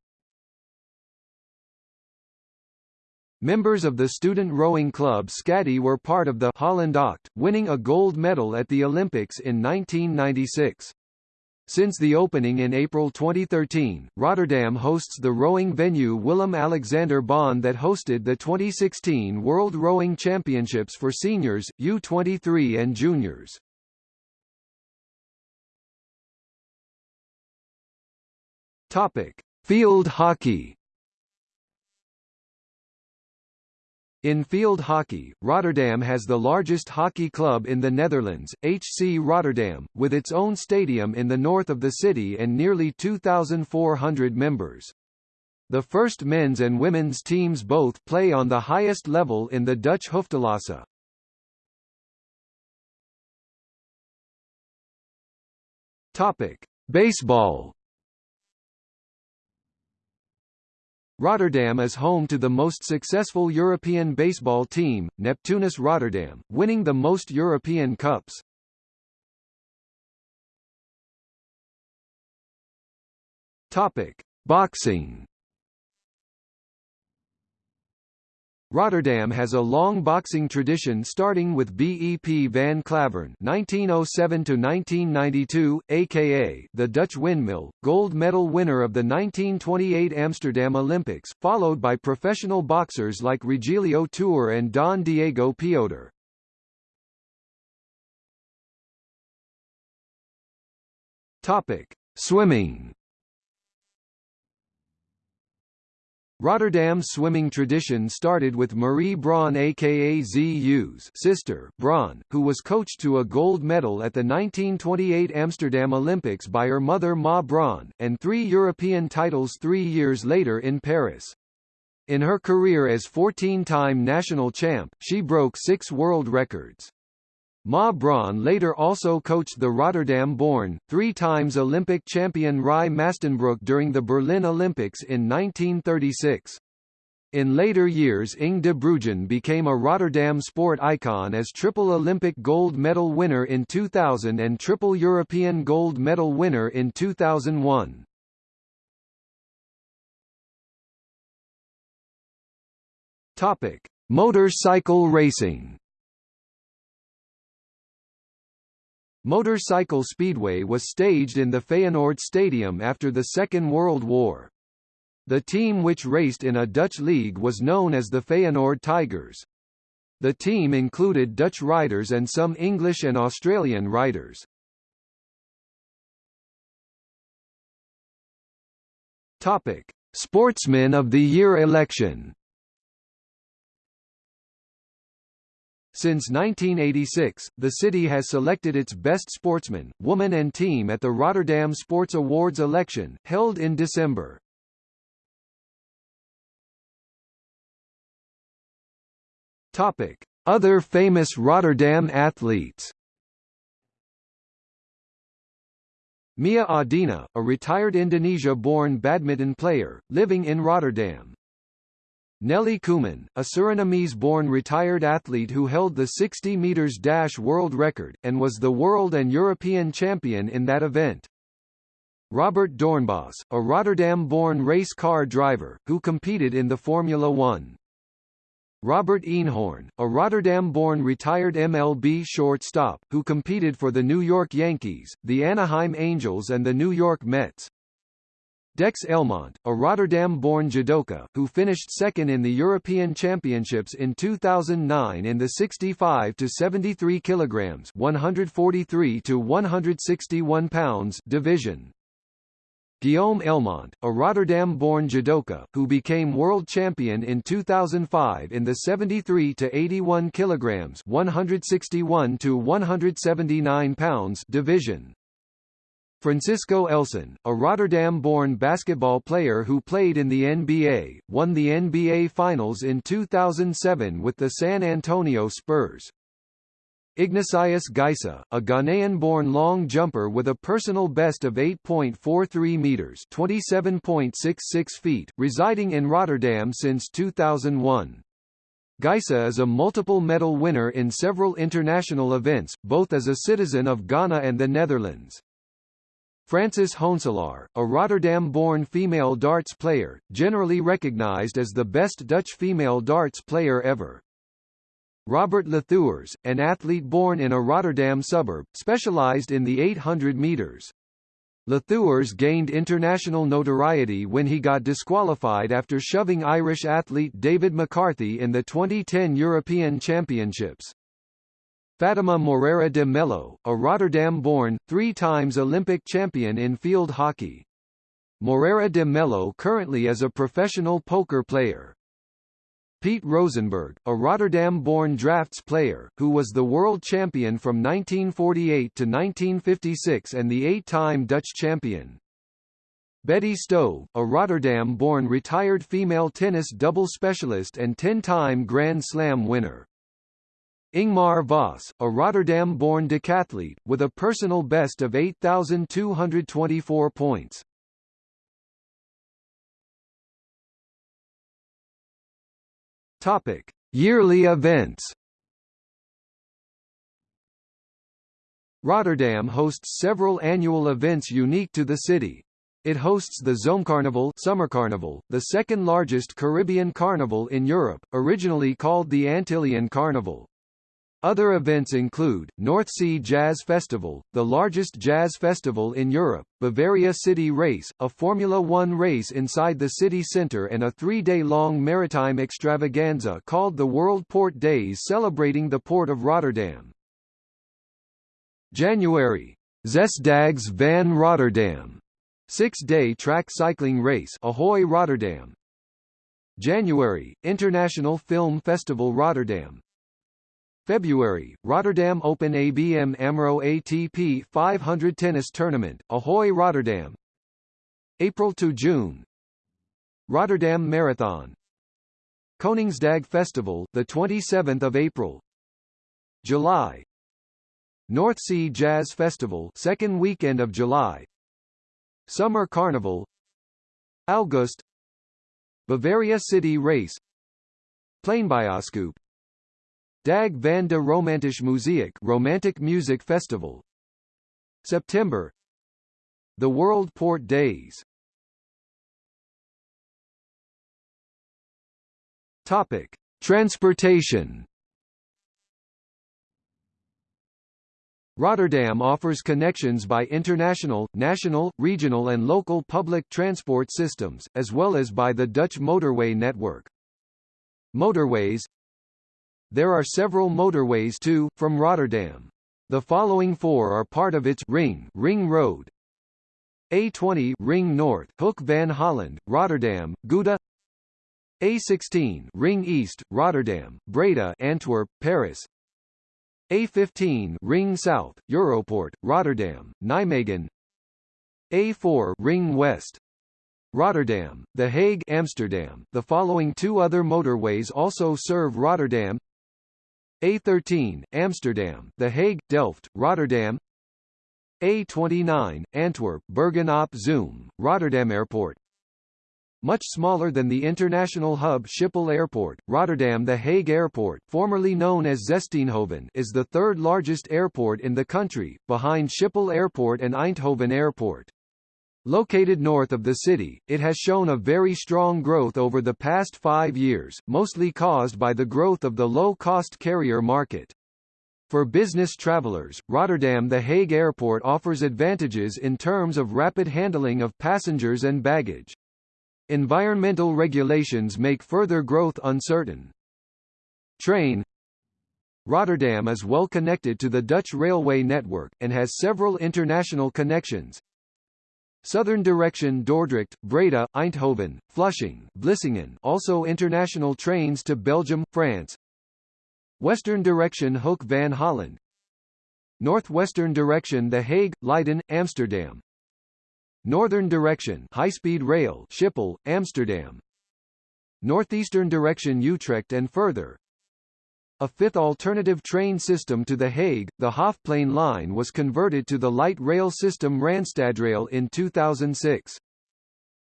Members of the student rowing club Skadi were part of the Holland Acht, winning a gold medal at the Olympics in 1996. Since the opening in April 2013, Rotterdam hosts the rowing venue Willem-Alexander Baan that hosted the 2016 World Rowing Championships for seniors, U23 and juniors. Topic: Field hockey In field hockey, Rotterdam has the largest hockey club in the Netherlands, HC Rotterdam, with its own stadium in the north of the city and nearly 2,400 members. The first men's and women's teams both play on the highest level in the Dutch Hoofdklasse. Topic: Baseball Rotterdam is home to the most successful European baseball team, Neptunus Rotterdam, winning the most European Cups. Topic: Boxing Rotterdam has a long boxing tradition starting with BEP van Klaveren 1907–1992, aka the Dutch Windmill, gold medal winner of the 1928 Amsterdam Olympics, followed by professional boxers like Regilio Tuur and Don Diego Poeder. Topic: Swimming Rotterdam's swimming tradition started with Marie Braun aka Zus sister Braun, who was coached to a gold medal at the 1928 Amsterdam Olympics by her mother Ma Braun, and three European titles three years later in Paris. In her career as 14-time national champ, she broke six world records. Ma Braun later also coached the Rotterdam-born, three times Olympic champion Rie Mastenbroek during the Berlin Olympics in 1936. In later years Inge de Bruijn became a Rotterdam sport icon as triple Olympic gold medal winner in 2000 and triple European gold medal winner in 2001. Topic: Motorcycle racing. Motorcycle Speedway was staged in the Feyenoord Stadium after the Second World War. The team which raced in a Dutch league was known as the Feyenoord Tigers. The team included Dutch riders and some English and Australian riders. Topic: Sportsman of the Year election. Since 1986, the city has selected its best sportsman, woman and team at the Rotterdam Sports Awards election, held in December. Topic: Other famous Rotterdam athletes. Mia Audina, a retired Indonesia-born badminton player, living in Rotterdam. Nelli Cooman, a Surinamese-born retired athlete who held the 60 meters dash world record, and was the world and European champion in that event. Robert Doornbos, a Rotterdam-born race car driver, who competed in the Formula One. Robert Eenhoorn, a Rotterdam-born retired MLB shortstop, who competed for the New York Yankees, the Anaheim Angels and the New York Mets. Dex Elmont, a Rotterdam-born judoka, who finished second in the European Championships in 2009 in the 65 to 73 kilograms (143 to 161 pounds) division. Guillaume Elmont, a Rotterdam-born judoka, who became world champion in 2005 in the 73 to 81 kilograms (161 to 179 pounds) division. Francisco Elson, a Rotterdam-born basketball player who played in the NBA, won the NBA Finals in 2007 with the San Antonio Spurs. Ignatius Gaisah, a Ghanaian-born long jumper with a personal best of 8.43 meters (27.66 feet), residing in Rotterdam since 2001. Gaisah is a multiple medal winner in several international events, both as a citizen of Ghana and the Netherlands. Francis Hoenselaar, a Rotterdam-born female darts player, generally recognized as the best Dutch female darts player ever. Robert Lathouwers, an athlete born in a Rotterdam suburb, specialized in the 800 meters. Lathouwers gained international notoriety when he got disqualified after shoving Irish athlete David McCarthy in the 2010 European Championships. Fatima Moreira de Mello, a Rotterdam-born, three times Olympic champion in field hockey. Moreira de Mello currently is a professional poker player. Piet Roozenburg, a Rotterdam-born drafts player, who was the world champion from 1948 to 1956 and the eight-time Dutch champion. Betty Stove, a Rotterdam-born retired female tennis double specialist and 10-time Grand Slam winner. Ingmar Vos, a Rotterdam-born decathlete, with a personal best of 8,224 points. Topic: Yearly events. Rotterdam hosts several annual events unique to the city. It hosts the Zomercarnaval Summer Carnival, the second largest Caribbean carnival in Europe, originally called the Antillean Carnival. Other events include, North Sea Jazz Festival, the largest jazz festival in Europe, Bavaria City Race, a Formula One race inside the city centre and a three-day-long maritime extravaganza called the World Port Days celebrating the port of Rotterdam. January. Zesdaagse van Rotterdam, six-day track cycling race Ahoy Rotterdam. January, International Film Festival Rotterdam, February, Rotterdam Open ABN AMRO ATP 500 Tennis Tournament, Ahoy Rotterdam. April to June. Rotterdam Marathon. Koningsdag Festival, the 27th of April. July. North Sea Jazz Festival second weekend of July. Summer Carnival. August. Bavaria City Race. Pleinbioscoop Dag van de Romantische Muziek Romantic Music Festival. September. The World Port Days. Topic. Transportation. Rotterdam offers connections by international, national, regional and local public transport systems, as well as by the Dutch motorway network. Motorways There are several motorways to, from Rotterdam. The following four are part of its ring, ring road. A20 Ring North, Hoek van Holland, Rotterdam, Gouda. A16 Ring East, Rotterdam, Breda, Antwerp, Paris. A15 Ring South, Europort, Rotterdam, Nijmegen A4 Ring West Rotterdam, The Hague Amsterdam. The following two other motorways also serve Rotterdam A13 Amsterdam, The Hague, Delft, Rotterdam A29 Antwerp, Bergen op Zoom, Rotterdam Airport much smaller than the international hub Schiphol Airport, Rotterdam The Hague Airport formerly known as Zestienhoven is the third largest airport in the country, behind Schiphol Airport and Eindhoven Airport. Located north of the city, it has shown a very strong growth over the past five years, mostly caused by the growth of the low-cost carrier market. For business travelers, Rotterdam The Hague Airport offers advantages in terms of rapid handling of passengers and baggage. Environmental regulations make further growth uncertain. Train Rotterdam is well connected to the Dutch railway network, and has several international connections. Southern direction Dordrecht, Breda, Eindhoven, Flushing, Vlissingen also international trains to Belgium, France. Western direction Hoek van Holland Northwestern direction The Hague, Leiden, Amsterdam Northern direction high-speed rail Schiphol, Amsterdam. Northeastern direction Utrecht and further. A fifth alternative train system to The Hague, the Hofplein line was converted to the light rail system Randstadrail in 2006.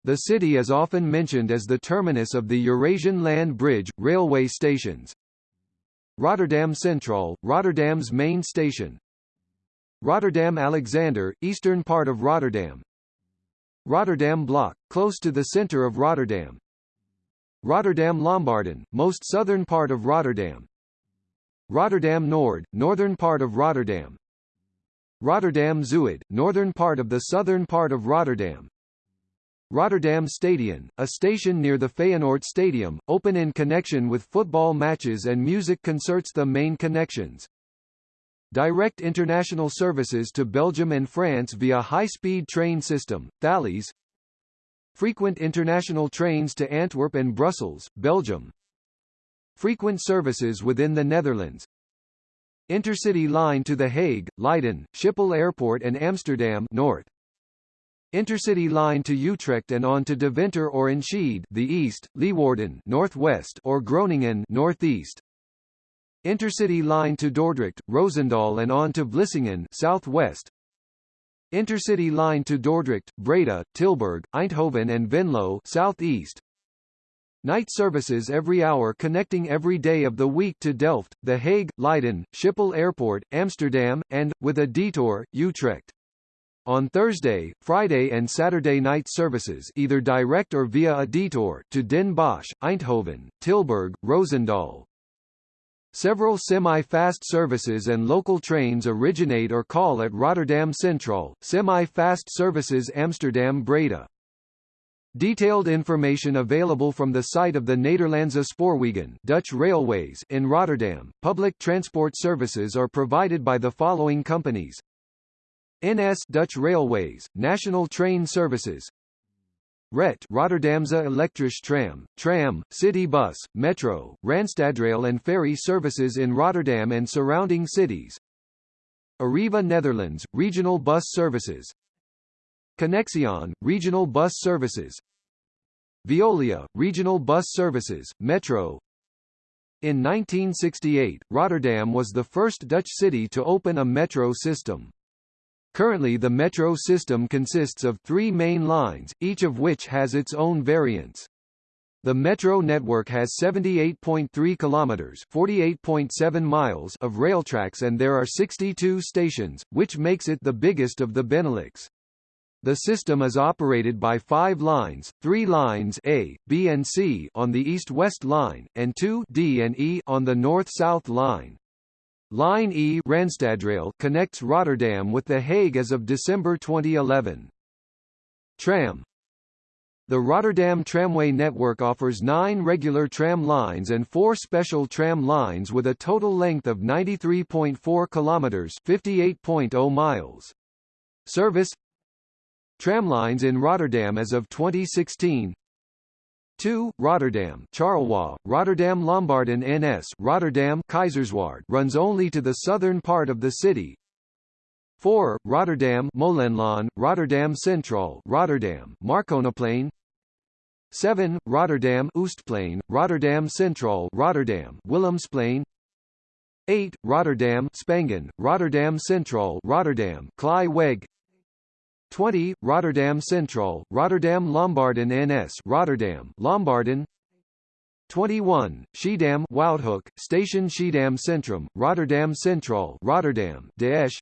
The city is often mentioned as the terminus of the Eurasian Land Bridge, railway stations. Rotterdam Central, Rotterdam's main station. Rotterdam Alexander, eastern part of Rotterdam, Rotterdam Blaak, close to the center of Rotterdam. Rotterdam Lombardijen, most southern part of Rotterdam. Rotterdam Noord, northern part of Rotterdam. Rotterdam Zuid, northern part of the southern part of Rotterdam. Rotterdam Stadion, a station near the Feyenoord Stadium, open in connection with football matches and music concerts the main connections. Direct international services to Belgium and France via high-speed train system, Thalys Frequent international trains to Antwerp and Brussels, Belgium Frequent services within the Netherlands Intercity line to The Hague, Leiden, Schiphol Airport and Amsterdam North Intercity line to Utrecht and on to Deventer or Enschede the east, Leeuwarden northwest or Groningen northeast Intercity line to Dordrecht, Roosendaal and on to Vlissingen southwest. Intercity line to Dordrecht, Breda, Tilburg, Eindhoven and Venlo southeast. Night services every hour connecting every day of the week to Delft, The Hague, Leiden, Schiphol Airport, Amsterdam, and, with a detour, Utrecht. On Thursday, Friday and Saturday night services either direct or via a detour to Den Bosch, Eindhoven, Tilburg, Roosendaal, Several semi-fast services and local trains originate or call at Rotterdam Central, semi-fast services Amsterdam Breda. Detailed information available from the site of the Nederlandse Spoorwegen Dutch Railways in Rotterdam. Public transport services are provided by the following companies. NS Dutch Railways, National Train Services, RET Rotterdamse Elektrische Tram, Tram, City Bus, Metro, Randstadrail and ferry services in Rotterdam and surrounding cities. Arriva Netherlands, regional bus services. Connexxion, regional bus services. Veolia, regional bus services, Metro. In 1968, Rotterdam was the first Dutch city to open a metro system. Currently the metro system consists of three main lines, each of which has its own variants. The metro network has 78.3 kilometers, 48.7 miles of railtracks and there are 62 stations, which makes it the biggest of the Benelux. The system is operated by five lines, three lines A, B and C on the east-west line, and two D and E on the north-south line. Line E Randstadrail connects Rotterdam with The Hague as of December 2011. Tram the Rotterdam Tramway network offers nine regular tram lines and four special tram lines with a total length of 93.4 kilometers 58.0 miles). Service Tramlines in Rotterdam as of 2016 2. Rotterdam Charlois, Rotterdam Lombardijen NS Rotterdam Keizerswaard runs only to the southern part of the city 4. Rotterdam Molenlaan, Rotterdam Centraal Rotterdam Marconiplein 7. Rotterdam Oostplein, Rotterdam Centraal Rotterdam Willemsplein 8. Rotterdam Spangen, Rotterdam Centraal Rotterdam Kleiweg 20. Rotterdam Centraal, Rotterdam Lombardijen NS Rotterdam Lombardijen 21. Schiedam Woudehoek, Station Schiedam Centrum, Rotterdam Centraal Rotterdam De Esch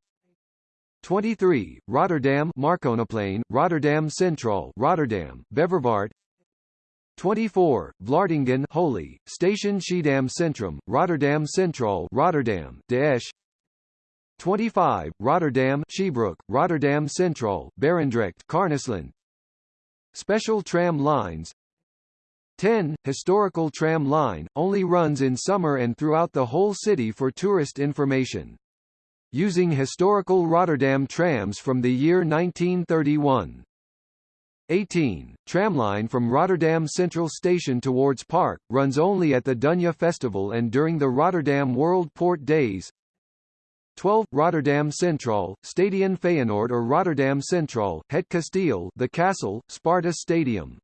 23. Rotterdam Marconiplein, Rotterdam Centraal Rotterdam Beverwaard 24. Vlaardingen Holy, Station Schiedam Centrum, Rotterdam Centraal Rotterdam De Esch 25. Rotterdam Schiebroek, Rotterdam Centraal Barendrecht Carnisselande Special tram lines 10. Historical tram line, only runs in summer and throughout the whole city for tourist information. Using historical Rotterdam trams from the year 1931. 18. Tramline from Rotterdam Central Station towards Park, runs only at the Dunya Festival and during the Rotterdam World Port Days. 12. Rotterdam Centraal, Stadion Feyenoord or Rotterdam Centraal, Het Kasteel the Castle, Sparta Stadium.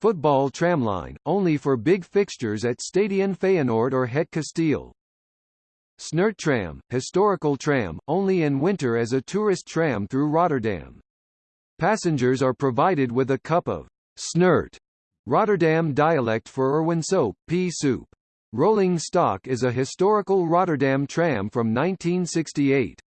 Football tramline, only for big fixtures at Stadion Feyenoord or Het Kasteel. Snert tram, historical tram, only in winter as a tourist tram through Rotterdam. Passengers are provided with a cup of snert, Rotterdam dialect for erwtensoep, pea soup. Rolling Stock is a historical Rotterdam tram from 1968.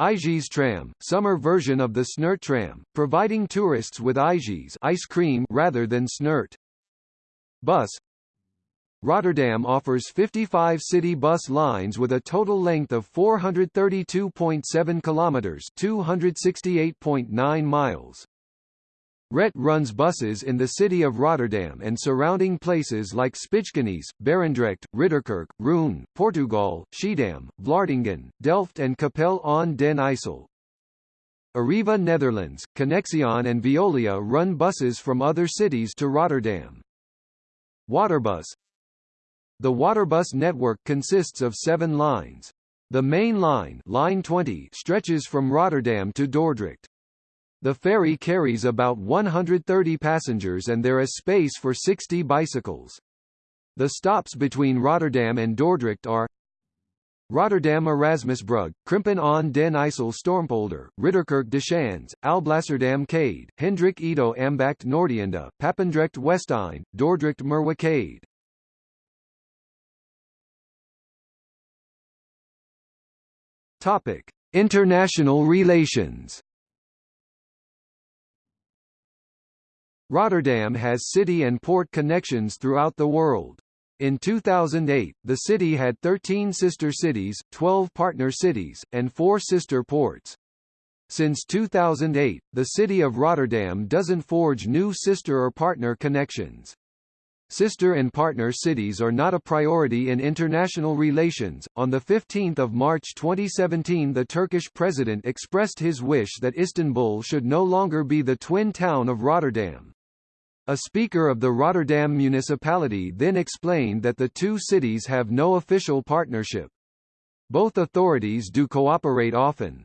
IJs tram, summer version of the Snert tram, providing tourists with IJs ice cream rather than Snert. Bus Rotterdam offers 55 city bus lines with a total length of 432.7 kilometers, 268.9 miles. RET runs buses in the city of Rotterdam and surrounding places like Spijkenisse, Barendrecht, Ridderkerk, Rhoon, Poortugaal, Schiedam, Vlaardingen, Delft and Capelle aan den IJssel. Arriva Netherlands, Connexxion and Veolia run buses from other cities to Rotterdam. Waterbus the Waterbus network consists of seven lines. The main line, line 20 stretches from Rotterdam to Dordrecht. The ferry carries about 130 passengers and there is space for 60 bicycles. The stops between Rotterdam and Dordrecht are Rotterdam Erasmusbrug, Krimpen aan den IJssel Stormpolder, Ridderkerk de Schans, Alblasserdam Kade, Hendrik Ido Ambacht Noordeinde, Papendrecht Westeinde, Dordrecht Merwe Kade. Topic: International relations. Rotterdam has city and port connections throughout the world. In 2008, the city had 13 sister cities, 12 partner cities, and 4 sister ports. Since 2008, the city of Rotterdam doesn't forge new sister or partner connections. Sister and partner cities are not a priority in international relations. On the 15th of March 2017, the Turkish president expressed his wish that Istanbul should no longer be the twin town of Rotterdam. A speaker of the Rotterdam municipality then explained that the two cities have no official partnership. Both authorities do cooperate often.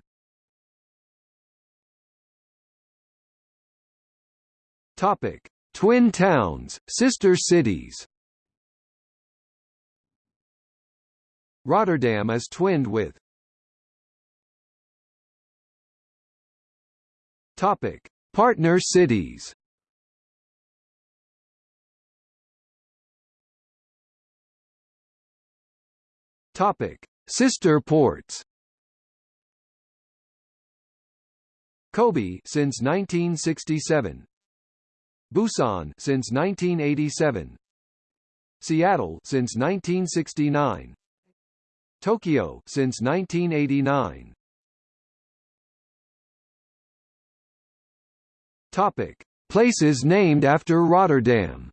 Topic: Twin towns, sister cities Rotterdam is twinned with Topic: Partner cities Topic: Sister ports. Kobe since 1967. Busan since 1987. Seattle since 1969. Tokyo since 1989. Topic: Places named after Rotterdam.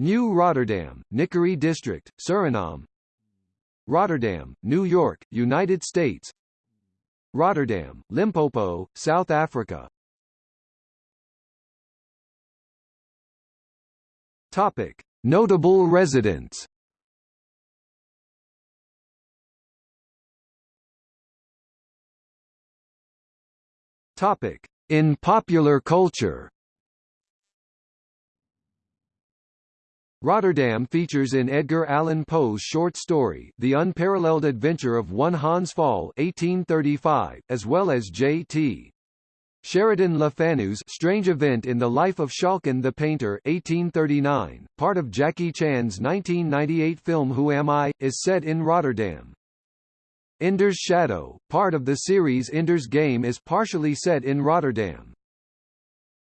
New Rotterdam, Nickerie District, Suriname. Rotterdam, New York, United States. Rotterdam, Limpopo, South Africa. Topic: Notable residents. Topic: In popular culture. Rotterdam features in Edgar Allan Poe's short story The Unparalleled Adventure of One Hans Pfaall 1835, as well as J.T. Sheridan Le Fanu's Strange Event in the Life of Schalken the Painter 1839, part of Jackie Chan's 1998 film Who Am I?, is set in Rotterdam. Ender's Shadow, part of the series Ender's Game is partially set in Rotterdam.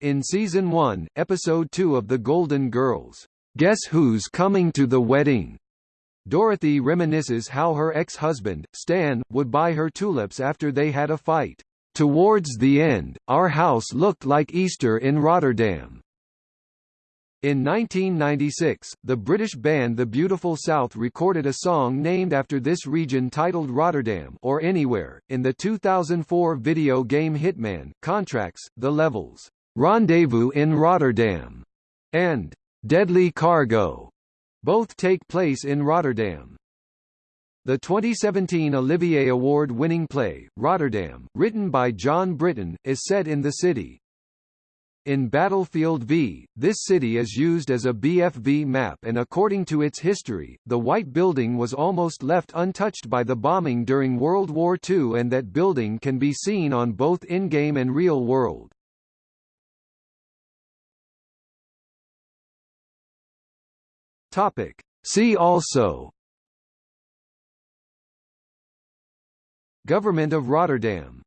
In Season 1, Episode 2 of The Golden Girls, Guess Who's Coming to the Wedding? Dorothy reminisces how her ex-husband, Stan, would buy her tulips after they had a fight. Towards the end, our house looked like Easter in Rotterdam. In 1996, the British band The Beautiful South recorded a song named after this region titled Rotterdam or Anywhere. In the 2004 video game Hitman, Contracts, The Levels, Rendezvous in Rotterdam, and Deadly Cargo both take place in Rotterdam. The 2017 Olivier Award-winning play, Rotterdam, written by Jon Brittain, is set in the city. In Battlefield V, this city is used as a BFV map and according to its history, the White Building was almost left untouched by the bombing during World War II and that building can be seen on both in-game and real world. Topic. See also Government of Rotterdam